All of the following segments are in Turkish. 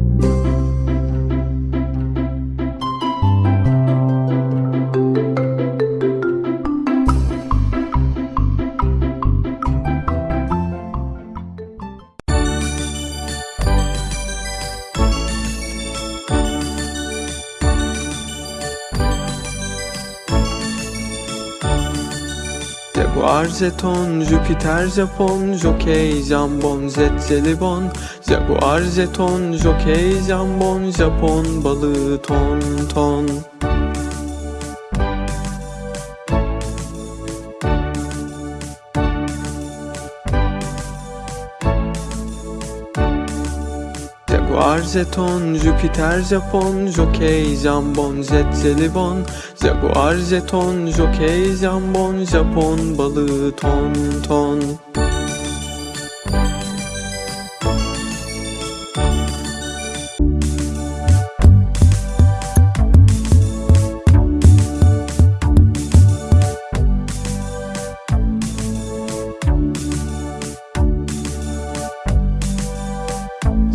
Thank you. Jaguar, jeton, Jüpiter, Japon, Jockey, jambon, jet, jelibon. Jaguar, jeton, Jockey, jambon, Japon, balığı, ton, ton Jaguar, jeton, Jüpiter, Japon, Jockey, jambon, jet, jelibon. Jaguar, jeton, Jockey, jambon, Japon, balığı, ton, ton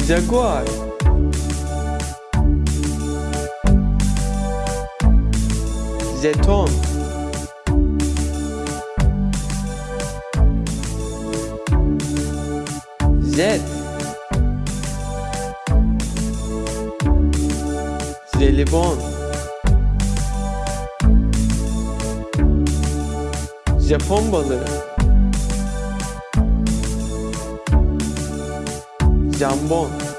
Jaguar Jeton Jet Jelibon Japon balığı Jambon